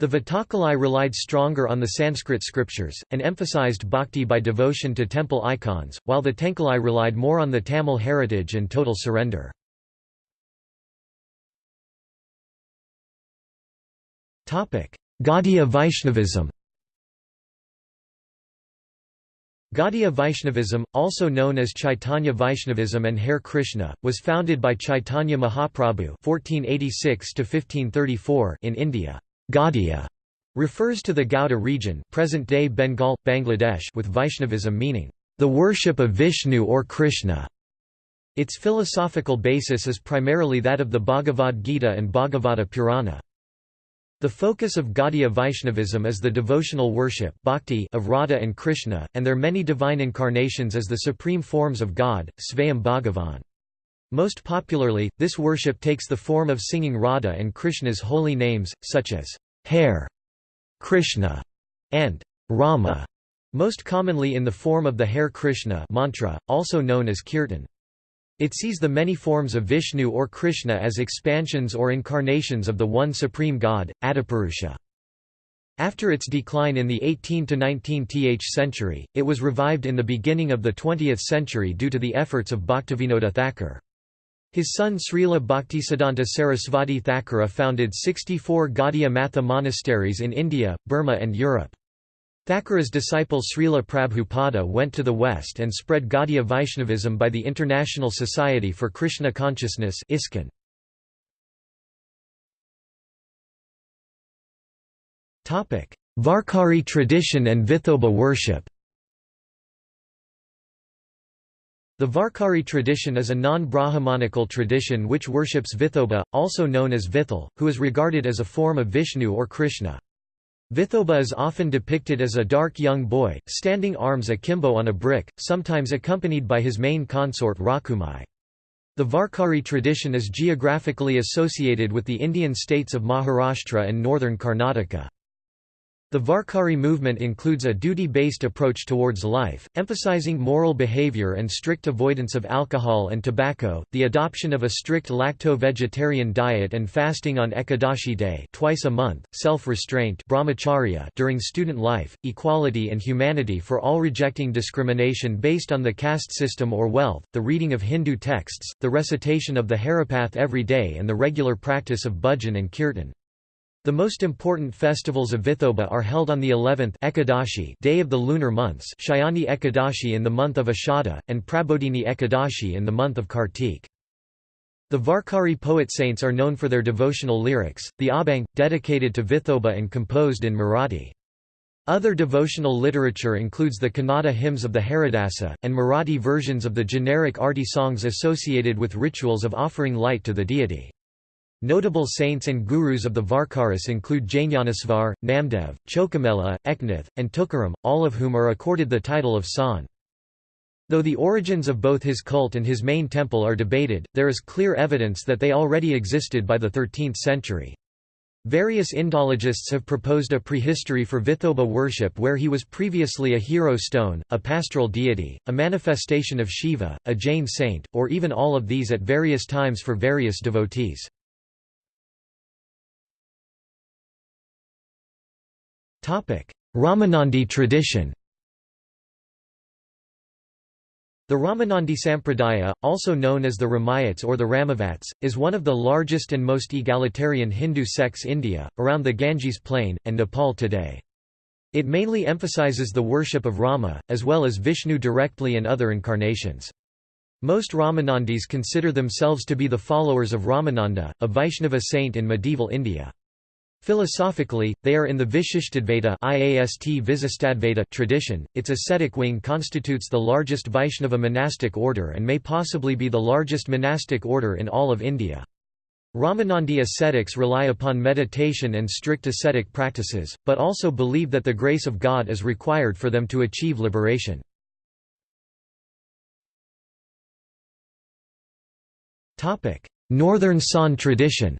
The Vatakalai relied stronger on the Sanskrit scriptures, and emphasized bhakti by devotion to temple icons, while the Tenkalai relied more on the Tamil heritage and total surrender. Gaudiya Vaishnavism Gaudiya Vaishnavism, also known as Chaitanya Vaishnavism and Hare Krishna, was founded by Chaitanya Mahaprabhu (1486–1534) in India. Gaudiya refers to the Gauda region, present-day Bengal, Bangladesh, with Vaishnavism meaning the worship of Vishnu or Krishna. Its philosophical basis is primarily that of the Bhagavad Gita and Bhagavata Purana. The focus of Gaudiya Vaishnavism is the devotional worship bhakti of Radha and Krishna, and their many divine incarnations as the supreme forms of God, Svayam Bhagavan. Most popularly, this worship takes the form of singing Radha and Krishna's holy names, such as Hare, Krishna, and Rama, most commonly in the form of the Hare Krishna mantra, also known as kirtan. It sees the many forms of Vishnu or Krishna as expansions or incarnations of the one supreme God, Adipurusha. After its decline in the 18 to 19th century, it was revived in the beginning of the 20th century due to the efforts of Bhaktivinoda Thakur. His son Srila Bhaktisiddhanta Sarasvati Thakura founded 64 Gaudiya Matha monasteries in India, Burma and Europe. Thakura's disciple Srila Prabhupada went to the West and spread Gaudiya Vaishnavism by the International Society for Krishna Consciousness ISKCON. Varkari tradition and Vithoba worship The Varkari tradition is a non-Brahmanical tradition which worships Vithoba, also known as Vithal, who is regarded as a form of Vishnu or Krishna. Vithoba is often depicted as a dark young boy, standing arms akimbo on a brick, sometimes accompanied by his main consort Rakhumai. The Varkari tradition is geographically associated with the Indian states of Maharashtra and northern Karnataka. The Varkari movement includes a duty-based approach towards life, emphasizing moral behavior and strict avoidance of alcohol and tobacco, the adoption of a strict lacto-vegetarian diet and fasting on Ekadashi day twice a month, self-restraint during student life, equality and humanity for all rejecting discrimination based on the caste system or wealth, the reading of Hindu texts, the recitation of the Haripath every day and the regular practice of bhajan and kirtan. The most important festivals of Vithoba are held on the 11th Ekadashi day of the lunar months Shayani Ekadashi in the month of Ashada, and Prabodhini Ekadashi in the month of Kartik. The Varkari poet saints are known for their devotional lyrics, the Abhang, dedicated to Vithoba and composed in Marathi. Other devotional literature includes the Kannada hymns of the Haridasa, and Marathi versions of the generic arti songs associated with rituals of offering light to the deity. Notable saints and gurus of the Varkaris include Jnanasvar, Namdev, Chokhamela, Eknath, and Tukaram, all of whom are accorded the title of San. Though the origins of both his cult and his main temple are debated, there is clear evidence that they already existed by the 13th century. Various Indologists have proposed a prehistory for Vithoba worship where he was previously a hero stone, a pastoral deity, a manifestation of Shiva, a Jain saint, or even all of these at various times for various devotees. Ramanandi tradition The Ramanandi Sampradaya, also known as the Ramayats or the Ramavats, is one of the largest and most egalitarian Hindu sects in India, around the Ganges plain, and Nepal today. It mainly emphasizes the worship of Rama, as well as Vishnu directly and other incarnations. Most Ramanandis consider themselves to be the followers of Ramananda, a Vaishnava saint in medieval India. Philosophically, they are in the Vishishtadvaita tradition. Its ascetic wing constitutes the largest Vaishnava monastic order and may possibly be the largest monastic order in all of India. Ramanandi ascetics rely upon meditation and strict ascetic practices, but also believe that the grace of God is required for them to achieve liberation. Northern Sant tradition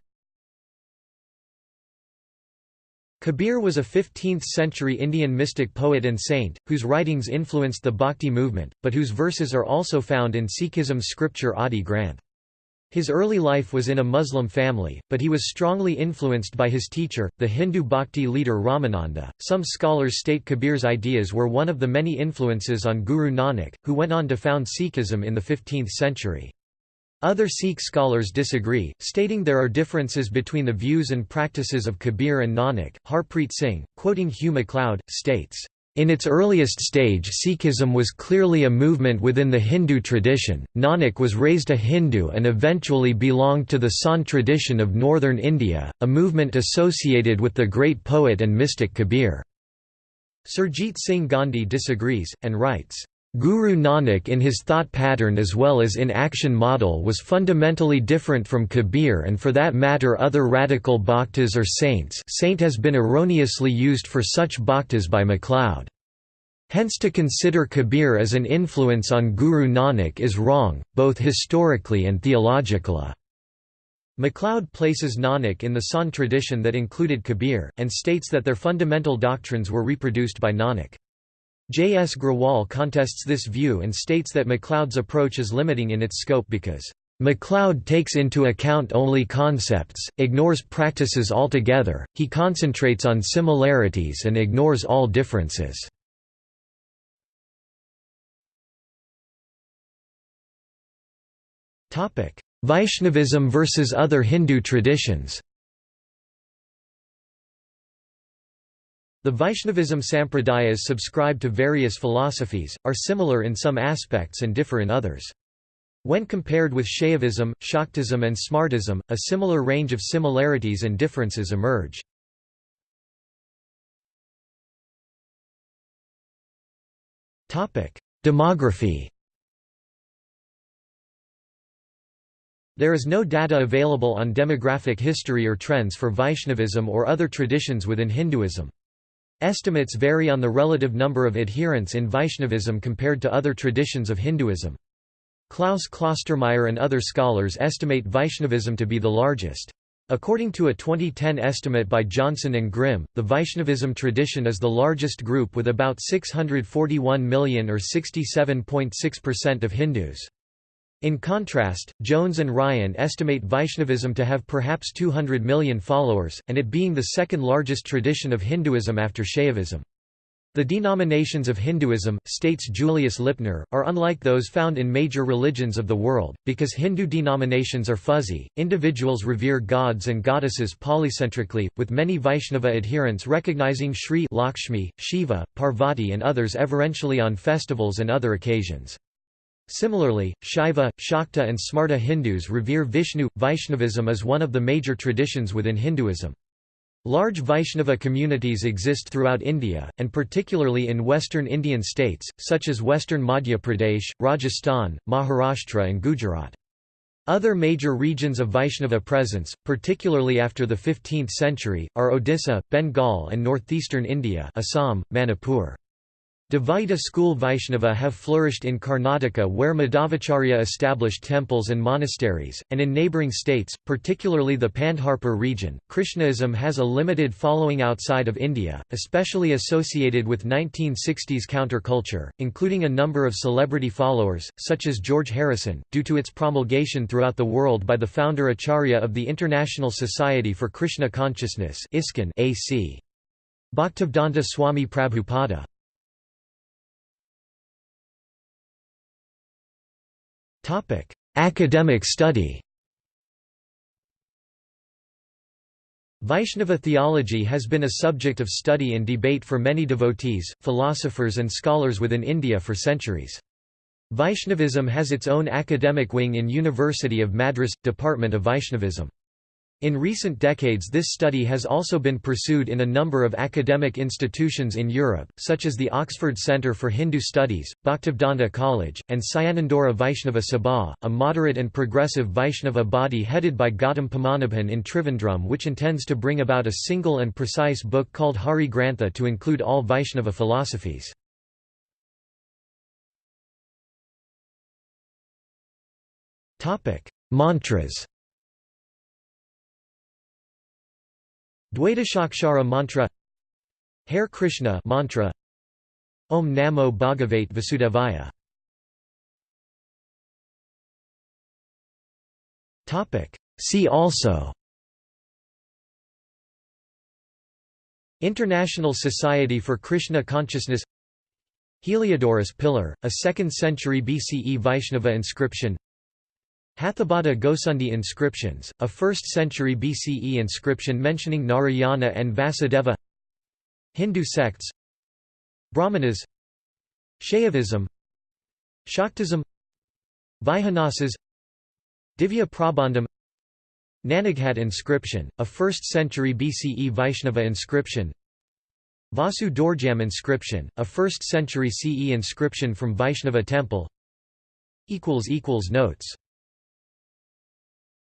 Kabir was a 15th-century Indian mystic poet and saint, whose writings influenced the Bhakti movement, but whose verses are also found in Sikhism's scripture Adi Granth. His early life was in a Muslim family, but he was strongly influenced by his teacher, the Hindu Bhakti leader Ramananda. Some scholars state Kabir's ideas were one of the many influences on Guru Nanak, who went on to found Sikhism in the 15th century. Other Sikh scholars disagree, stating there are differences between the views and practices of Kabir and Nanak. Harpreet Singh, quoting Hugh MacLeod, states, in its earliest stage Sikhism was clearly a movement within the Hindu tradition, Nanak was raised a Hindu and eventually belonged to the Sant tradition of northern India, a movement associated with the great poet and mystic Kabir. Surjit Singh Gandhi disagrees, and writes, Guru Nanak in his thought pattern as well as in action model was fundamentally different from Kabir and for that matter other radical bhaktas or saints saint has been erroneously used for such bhaktas by MacLeod. Hence to consider Kabir as an influence on Guru Nanak is wrong, both historically and theologically. MacLeod places Nanak in the Sant tradition that included Kabir, and states that their fundamental doctrines were reproduced by Nanak. J. S. Grewal contests this view and states that MacLeod's approach is limiting in its scope because MacLeod takes into account only concepts, ignores practices altogether, he concentrates on similarities and ignores all differences. Vaishnavism versus other Hindu traditions The Vaishnavism sampradayas subscribe to various philosophies, are similar in some aspects and differ in others. When compared with Shaivism, Shaktism and Smartism, a similar range of similarities and differences emerge. Demography There is no data available on demographic history or trends for Vaishnavism or other traditions within Hinduism. Estimates vary on the relative number of adherents in Vaishnavism compared to other traditions of Hinduism. Klaus Klostermaier and other scholars estimate Vaishnavism to be the largest. According to a 2010 estimate by Johnson and Grimm, the Vaishnavism tradition is the largest group with about 641 million or 67.6% of Hindus. In contrast, Jones and Ryan estimate Vaishnavism to have perhaps 200 million followers, and it being the second largest tradition of Hinduism after Shaivism. The denominations of Hinduism, states Julius Lipner, are unlike those found in major religions of the world, because Hindu denominations are fuzzy, individuals revere gods and goddesses polycentrically, with many Vaishnava adherents recognizing Sri Lakshmi, Shiva, Parvati and others everentially on festivals and other occasions. Similarly, Shaiva, Shakta and Smarta Hindus revere Vishnu. Vaishnavism is one of the major traditions within Hinduism. Large Vaishnava communities exist throughout India, and particularly in western Indian states, such as western Madhya Pradesh, Rajasthan, Maharashtra and Gujarat. Other major regions of Vaishnava presence, particularly after the 15th century, are Odisha, Bengal and northeastern India Assam, Manipur. Dvaita school Vaishnava have flourished in Karnataka where Madhvacharya established temples and monasteries, and in neighbouring states, particularly the Pandharpur region. Krishnaism has a limited following outside of India, especially associated with 1960s counterculture, including a number of celebrity followers, such as George Harrison, due to its promulgation throughout the world by the founder Acharya of the International Society for Krishna Consciousness AC. Bhaktivedanta Swami Prabhupada. Academic study Vaishnava theology has been a subject of study and debate for many devotees, philosophers and scholars within India for centuries. Vaishnavism has its own academic wing in University of Madras, Department of Vaishnavism. In recent decades this study has also been pursued in a number of academic institutions in Europe, such as the Oxford Centre for Hindu Studies, Bhaktivedanta College, and Syanandura Vaishnava Sabha, a moderate and progressive Vaishnava body headed by Gautam Padmanabhan in Trivandrum which intends to bring about a single and precise book called Hari Grantha to include all Vaishnava philosophies. Mantras Dvadashakshara mantra Hare Krishna mantra Om Namo Bhagavate Vasudevaya. Topic. See also International Society for Krishna Consciousness Heliodorus Pillar, a 2nd century BCE Vaishnava inscription Hathibada Ghosundi inscriptions, a 1st century BCE inscription mentioning Narayana and Vasudeva Hindu sects Brahmanas Shaivism Shaktism Vaikhanasas Divya Prabandham Nanaghat inscription, a 1st century BCE Vaishnava inscription Vasu Doorjamb inscription, a 1st century CE inscription from Vaishnava temple Notes